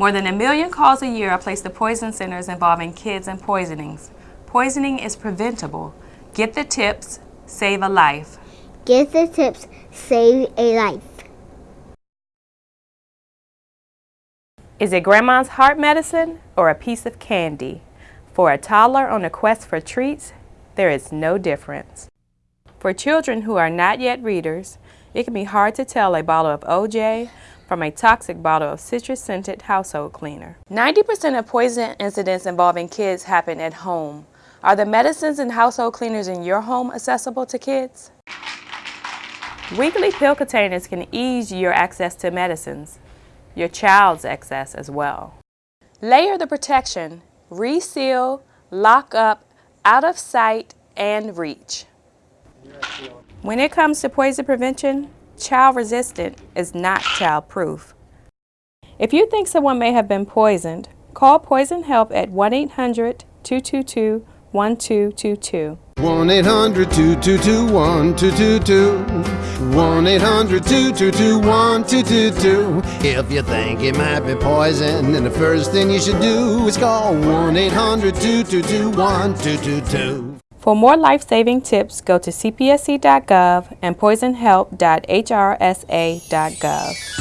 More than a million calls a year are placed to poison centers involving kids and poisonings. Poisoning is preventable. Get the tips, save a life. Get the tips, save a life. Is it grandma's heart medicine or a piece of candy? For a toddler on a quest for treats, there is no difference. For children who are not yet readers, it can be hard to tell a bottle of OJ from a toxic bottle of citrus-scented household cleaner. 90% of poison incidents involving kids happen at home. Are the medicines and household cleaners in your home accessible to kids? Weekly pill containers can ease your access to medicines, your child's access as well. Layer the protection, reseal, lock up, out of sight and reach. When it comes to poison prevention, child resistant is not child proof. If you think someone may have been poisoned, call Poison Help at 1-800-222-1222. 1-800-222-1222 1-800-222-1222 If you think it might be poison then the first thing you should do is call 1-800-222-1222 For more life-saving tips, go to cpsc.gov and poisonhelp.hrsa.gov.